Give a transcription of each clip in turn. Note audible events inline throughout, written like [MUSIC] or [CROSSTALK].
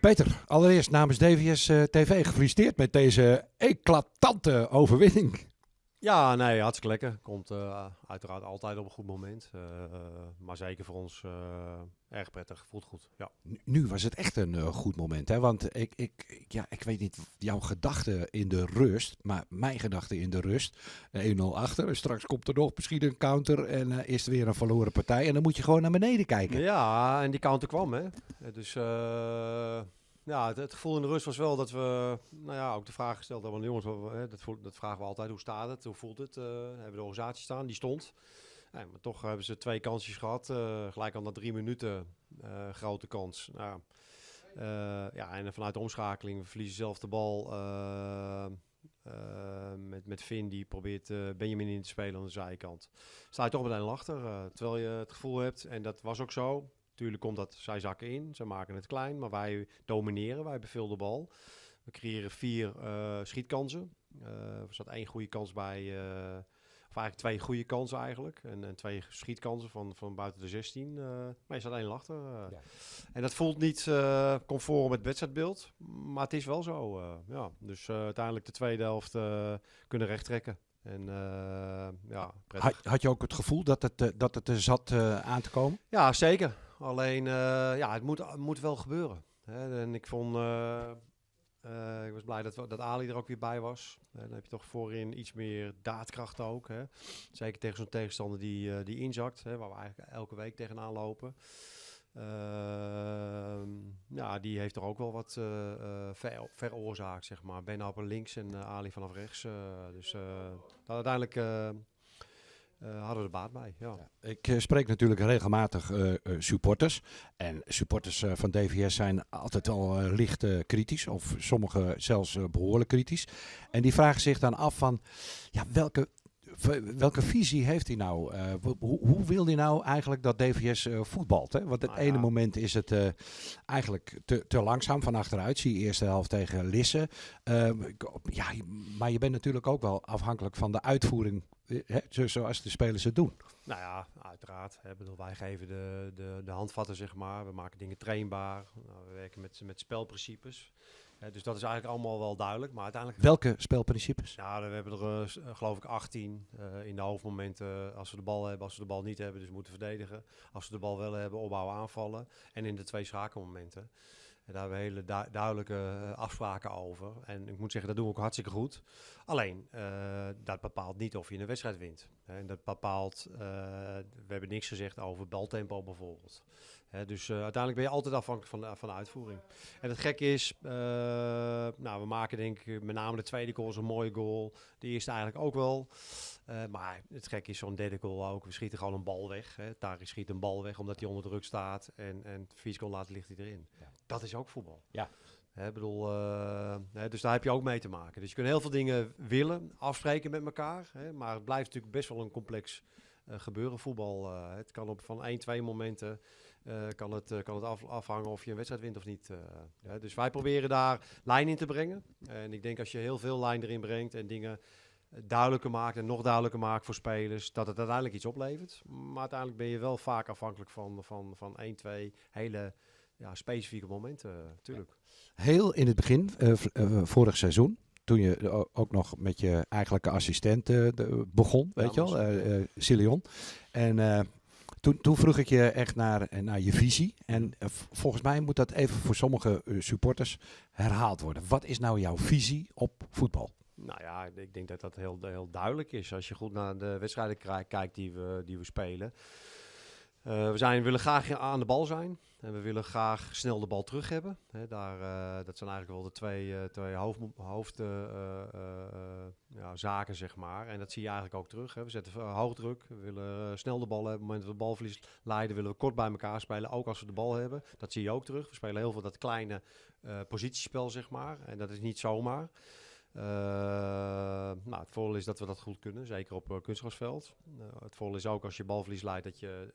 Peter, allereerst namens DVS uh, TV gefeliciteerd met deze eclatante overwinning. Ja, nee, hartstikke lekker. Komt uh, uiteraard altijd op een goed moment. Uh, maar zeker voor ons uh, erg prettig. Voelt goed. Ja. Nu, nu was het echt een goed moment. Hè? Want ik, ik, ja, ik weet niet jouw gedachten in de rust. Maar mijn gedachten in de rust. 1-0 achter. Straks komt er nog misschien een counter. En is er weer een verloren partij. En dan moet je gewoon naar beneden kijken. Ja, en die counter kwam. Hè? Dus ja, het, gevoel in de rust was wel dat we nou ja, ook de vraag gesteld hebben jongens. Dat, dat, vragen we altijd. Hoe staat het? Hoe voelt het? Uh, hebben de organisatie staan? Die stond. Ja, maar toch hebben ze twee kansjes gehad. Uh, gelijk al na drie minuten. Uh, grote kans. Nou, ja, en vanuit de omschakeling, we verliezen zelf de bal. met, met Finn die probeert Benjamin in te spelen aan de zijkant. Sta je toch meteen achter. terwijl je het gevoel hebt, en dat was ook zo. Tuurlijk komt dat, zij zakken in, ze maken het klein, maar wij domineren, wij hebben veel de bal. We creëren vier uh, schietkansen. Uh, er zat één goede kans bij, uh, of eigenlijk twee goede kansen eigenlijk. En, en, twee schietkansen van, van buiten de 16. maar je staat één achter. Ja. En dat voelt niet conform het wedstrijdbeeld, maar het is wel zo. ja. Dus uiteindelijk de tweede helft kunnen rechttrekken. En ja, had, had, je ook het gevoel dat het, dat het er zat aan te komen? Ja, zeker. Alleen, uh, ja, het moet, moet wel gebeuren. Hè? En ik vond, uh, uh, ik was blij dat, dat Ali er ook weer bij was. dan heb je toch voorin iets meer daadkracht ook. Hè? Zeker tegen zo'n tegenstander die, die inzakt, hè? waar we eigenlijk elke week tegenaan lopen. Ehm, ja, die heeft er ook wel wat ver, veroorzaakt, zeg maar. Ben links en Ali vanaf rechts. dus uiteindelijk uh, hadden er baat bij. Ja. ik uh, spreek natuurlijk regelmatig uh, supporters. En supporters van DVS zijn altijd al licht kritisch. Of sommigen zelfs behoorlijk kritisch. En die vragen zich dan af van ja, welke welke visie heeft hij nou? Uh, hoe, hoe, wil hij nou eigenlijk dat DVS uh, voetbalt? Hè? Want het nou ene moment is het uh, eigenlijk te, te, langzaam van achteruit. Zie je eerste helft tegen Lisse. Ehm, ja, maar je bent natuurlijk ook wel afhankelijk van de uitvoering hè, zoals de spelers het doen. Nou ja, uiteraard. Hè, bedoel, wij geven de, de, de handvatten, zeg maar. We maken dingen trainbaar. Nou, we werken met, met spelprincipes dus dat is eigenlijk allemaal wel duidelijk. Maar uiteindelijk... Welke spelprincipes? Ja, we hebben er uh, geloof ik 18 uh, in de hoofdmomenten. als we de bal hebben, als we de bal niet hebben, dus moeten verdedigen. Als we de bal wel hebben, opbouwen, aanvallen. En in de twee schakelmomenten. Daar hebben we hele du duidelijke afspraken over. En ik moet zeggen, dat doen we ook hartstikke goed. Alleen, uh, dat bepaalt niet of je een wedstrijd wint. En dat bepaalt, uh, we hebben niks gezegd over baltempo bijvoorbeeld dus uiteindelijk ben je altijd afhankelijk van de, van uitvoering. En het gekke is, nou, we maken denk ik met name de tweede goal een mooie goal. De eerste eigenlijk ook wel. Uh, maar het gekke is zo'n derde goal ook. We schieten gewoon een bal weg. Hè. Tari schiet een bal weg omdat hij onder druk staat. En, en vier seconden later ligt hij erin. Ja. Dat is ook voetbal. Ja. Hè, bedoel, hè, dus daar heb je ook mee te maken. Dus je kunt heel veel dingen willen, afspreken met elkaar. Hè, maar het blijft natuurlijk best wel een complex gebeuren, voetbal. het kan op van 1, 2 momenten kan het, kan het af, afhangen of je een wedstrijd wint of niet. Ja, dus wij proberen daar lijn in te brengen. En ik denk als je heel veel lijn erin brengt en dingen duidelijker maakt en nog duidelijker maakt voor spelers, dat het uiteindelijk iets oplevert. Maar uiteindelijk ben je wel vaak afhankelijk van, van, van 1, 2 hele ja, specifieke momenten, natuurlijk. Heel in het begin, vorig seizoen, toen je ook nog met je eigenlijke assistent begon, weet je wel, uh, Cilion. En toen, toen, vroeg ik je echt naar, eh, naar je visie. En eh, volgens mij moet dat even voor sommige eh, supporters herhaald worden. Wat is nou jouw visie op voetbal? Nou ja, ik denk dat dat heel, heel duidelijk is. Als je goed naar de wedstrijden kijkt die we, die we spelen. Uh, we zijn, willen graag aan de bal zijn. En we willen graag snel de bal terug hebben. daar, uh, dat zijn eigenlijk wel de twee, uh, twee hoofdzaken, ja, zeg maar. En dat zie je eigenlijk ook terug. We zetten hoogdruk. We willen snel de bal hebben. Op het moment dat we balverlies leiden, willen we kort bij elkaar spelen. Ook als we de bal hebben. Dat zie je ook terug. We spelen heel veel dat kleine positiespel, zeg maar. En dat is niet zomaar. Uh, nou, het voordeel is dat we dat goed kunnen, zeker op uh, kunstgrasveld. Uh, het voordeel is ook als je balverlies leidt dat je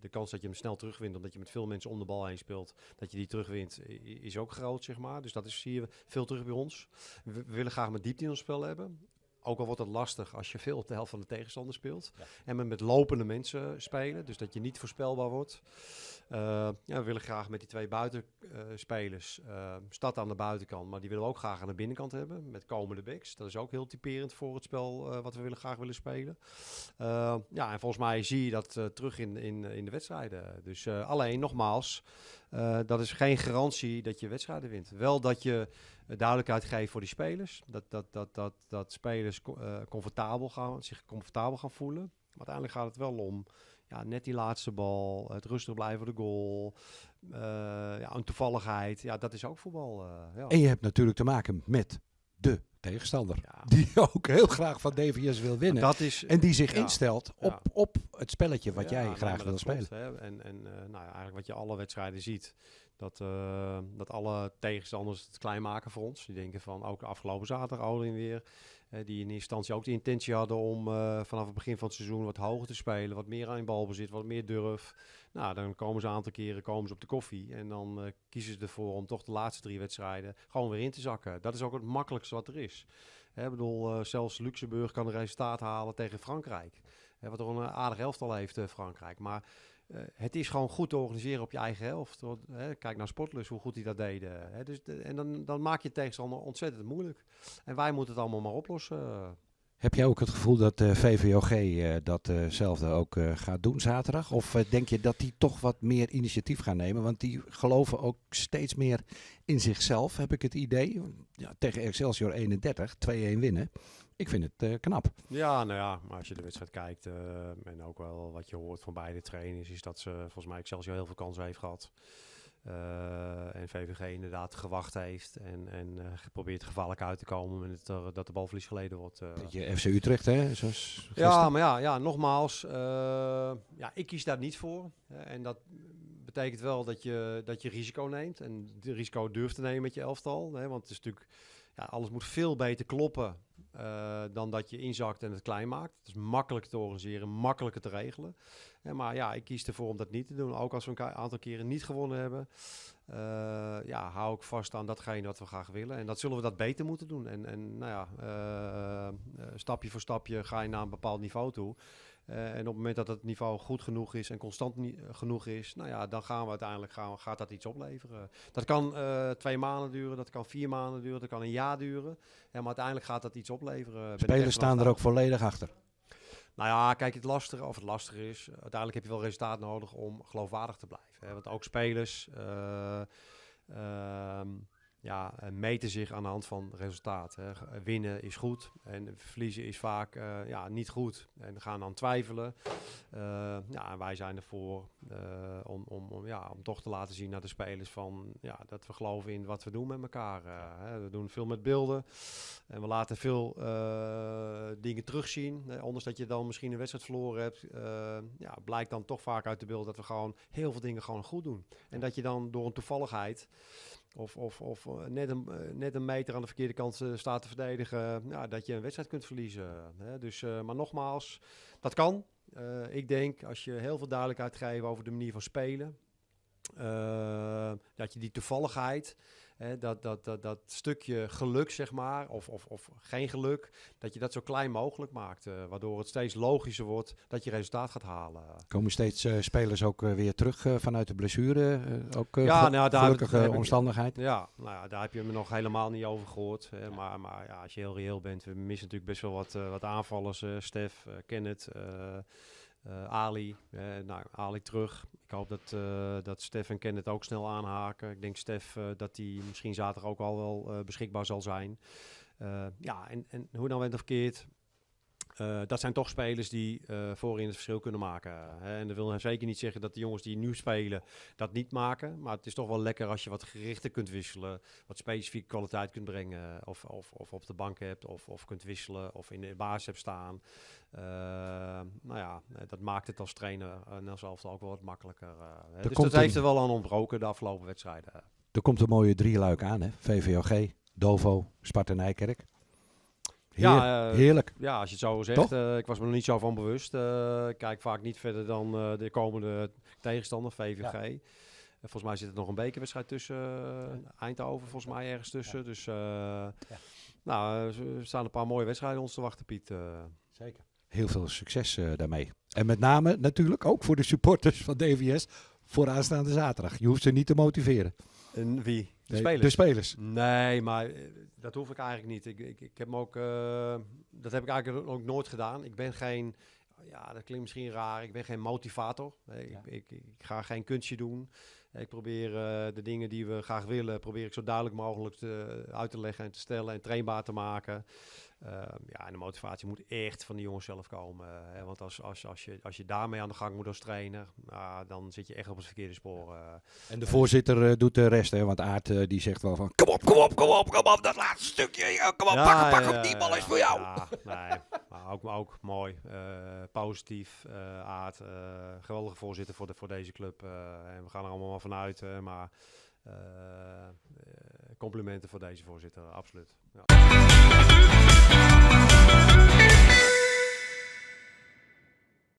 de kans dat je hem snel terugwint, omdat je met veel mensen om de bal heen speelt, dat je die terugwint, is ook groot, zeg maar. Dus dat is, zie je veel terug bij ons. We, we willen graag met diepte in ons spel hebben ook al wordt het lastig als je veel op de helft van de tegenstander speelt. En met, met lopende mensen spelen, dus dat je niet voorspelbaar wordt. Uh, ja, we willen graag met die twee buitenspelers, uh, stad aan de buitenkant, maar die willen we ook graag aan de binnenkant hebben, met komende backs. Dat is ook heel typerend voor het spel uh, wat we willen, graag willen spelen. ja, en volgens mij zie je dat terug in, in, in de wedstrijden. Dus alleen, nogmaals, dat is geen garantie dat je wedstrijden wint. Wel dat je duidelijkheid geeft voor die spelers, dat, dat, dat, dat, dat spelers comfortabel gaan, zich comfortabel gaan voelen. Maar uiteindelijk gaat het wel om ja, net die laatste bal, het rustig blijven voor de goal, uh, ja, een toevalligheid. Ja, dat is ook voetbal. Ja. En je hebt natuurlijk te maken met de tegenstander. Die [LAUGHS] ook heel graag van DVS wil winnen. Dat is, en die zich instelt op, op het spelletje wat jij graag wil spelen. En, en uh, nou eigenlijk wat je alle wedstrijden ziet. Dat, dat alle tegenstanders het klein maken voor ons. Die denken van ook afgelopen zaterdag Olin weer die in eerste instantie ook de intentie hadden om uh, vanaf het begin van het seizoen wat hoger te spelen. Wat meer aan balbezit, wat meer durf. Nou, dan komen ze een aantal keren komen ze op de koffie. En dan kiezen ze ervoor om toch de laatste drie wedstrijden gewoon weer in te zakken. Dat is ook het makkelijkste wat er is. Ik bedoel, zelfs Luxemburg kan een resultaat halen tegen Frankrijk. Hè, wat er een aardig elftal heeft, Frankrijk. Maar uh, het is gewoon goed te organiseren op je eigen helft. Hè, kijk naar Sportlus, hoe goed die dat deden. Hè, dus de, en dan, dan maak je het tegenstander ontzettend moeilijk. En wij moeten het allemaal maar oplossen. Heb jij ook het gevoel dat uh, VVOG uh, datzelfde ook gaat doen zaterdag? Of denk je dat die toch wat meer initiatief gaan nemen? Want die geloven ook steeds meer in zichzelf, heb ik het idee. Ja, tegen Excelsior 31, 2-1 winnen. Ik vind het uh, knap. Ja, nou ja, maar als je de wedstrijd kijkt uh, en ook wel wat je hoort van beide trainers, is dat ze volgens mij Excelsior heel veel kansen heeft gehad. Uh, en VVG inderdaad gewacht heeft en, en geprobeerd gevaarlijk uit te komen met het, dat de balverlies geleden wordt. je FC Utrecht, hè? Zoals ja, maar ja, ja nogmaals, ja, ik kies daar niet voor. en dat betekent wel dat je, dat je risico neemt en de risico durft te nemen met je elftal. Hè, want het is natuurlijk, ja, alles moet veel beter kloppen uh, dan dat je inzakt en het klein maakt. Het is makkelijker te organiseren, makkelijker te regelen. maar ja, ik kies ervoor om dat niet te doen. Ook als we een aantal keren niet gewonnen hebben, uh, ja, hou ik vast aan datgene wat we graag willen. En dat zullen we dat beter moeten doen. En, en nou ja, uh, stapje voor stapje ga je naar een bepaald niveau toe. Uh, en op het moment dat het niveau goed genoeg is en constant uh, genoeg is, nou ja, dan gaan we uiteindelijk gaan, gaat dat iets opleveren. Dat kan uh, twee maanden duren, dat kan vier maanden duren, dat kan een jaar duren. Ja, maar uiteindelijk gaat dat iets opleveren. Spelers staan er ook volledig achter. Nou ja, kijk, het lastige, of het lastige is, uiteindelijk heb je wel resultaat nodig om geloofwaardig te blijven. Hè? Want ook spelers. Ehm, ja, meten zich aan de hand van resultaat. Hè. Winnen is goed en verliezen is vaak uh, ja, niet goed. En gaan dan twijfelen. Uh, ja, wij zijn ervoor uh, om, om, om, ja, om toch te laten zien naar de spelers van, ja, dat we geloven in wat we doen met elkaar. Hè. We doen veel met beelden en we laten veel dingen terugzien. Hè. Ondanks dat je dan misschien een wedstrijd verloren hebt, ja, blijkt dan toch vaak uit de beeld dat we gewoon heel veel dingen gewoon goed doen. En dat je dan door een toevalligheid of, of, of eh, net, een, eh, net een meter aan de verkeerde kant eh, staat te verdedigen, dat je een wedstrijd kunt verliezen. Hè? Dus, maar nogmaals, dat kan. ik denk als je heel veel duidelijkheid geeft over de manier van spelen, dat je die toevalligheid Hè, dat, dat, dat, dat stukje geluk, zeg maar, of, of, of geen geluk, dat je dat zo klein mogelijk maakt. Uh, waardoor het steeds logischer wordt dat je resultaat gaat halen. Komen steeds uh, spelers ook weer terug vanuit de blessure? ook ja, nou, daar gelukkige heb, omstandigheid? Ja, nou ja, daar heb je me nog helemaal niet over gehoord. Hè, maar maar ja, als je heel reëel bent, we missen natuurlijk best wel wat, wat aanvallers. Stef, Kenneth... Uh, Ali, uh, nou, Ali terug. Ik hoop dat, uh, dat Stef en Kenneth ook snel aanhaken. Ik denk Stef dat hij misschien zaterdag ook al wel beschikbaar zal zijn. ja, en, en hoe dan went of verkeerd, uh, dat zijn toch spelers die uh, voorin het verschil kunnen maken. Hè? En dat wil zeker niet zeggen dat de jongens die nu spelen dat niet maken. Maar het is toch wel lekker als je wat gerichter kunt wisselen. Wat specifieke kwaliteit kunt brengen. Of, of, of op de bank hebt. Of, of kunt wisselen. Of in de basis hebt staan. Uh, nou ja, dat maakt het als trainer en als elftal ook wel wat makkelijker. dus dat heeft er wel aan ontbroken de afgelopen wedstrijden. Er komt een mooie drieluik aan, hè? VVOG, Dovo, Sparta Nijkerk ja, uh, heerlijk. Ja, als je het zo zegt. Uh, ik was me er niet zo van bewust. Uh, kijk vaak niet verder dan de komende tegenstander, VVG. Ja. volgens mij zit er nog een bekerwedstrijd tussen. eh, Eindhoven volgens mij ergens tussen. Dus eh, nou, eh, er staan een paar mooie wedstrijden ons te wachten, Piet. eh. Zeker. Heel veel succes eh, daarmee. En met name natuurlijk ook voor de supporters van DVS voor aanstaande zaterdag. Je hoeft ze niet te motiveren. en wie? De spelers? De spelers. Nee, maar eh, dat hoef ik eigenlijk niet. Ik, ik, ik heb me ook, eh, dat heb ik eigenlijk ook nooit gedaan. Ik ben geen, ja, dat klinkt misschien raar. Ik ben geen motivator. Nee, Ja. ik, ik, ik ga geen kunstje doen. Ik probeer eh, de dingen die we graag willen, probeer ik zo duidelijk mogelijk te, uit te leggen en te stellen en trainbaar te maken. Ehm, ja, en de motivatie moet echt van de jongens zelf komen. hè, want als, als, als, je, als je daarmee aan de gang moet als trainer, nou, dan zit je echt op het verkeerde spoor. eh. En de voorzitter eh, doet de rest. Hè, want Aart eh, die zegt wel van... Kom op, kom op, kom op, kom op. Dat laatste stukje. Kom op, pak hem, pak hem. Die bal is voor jou. Ja, nee, maar ook, maar ook mooi. positief. Aard, geweldige voorzitter voor, de, voor deze club. en we gaan er allemaal maar vanuit. maar eh, complimenten voor deze voorzitter, absoluut. Ja.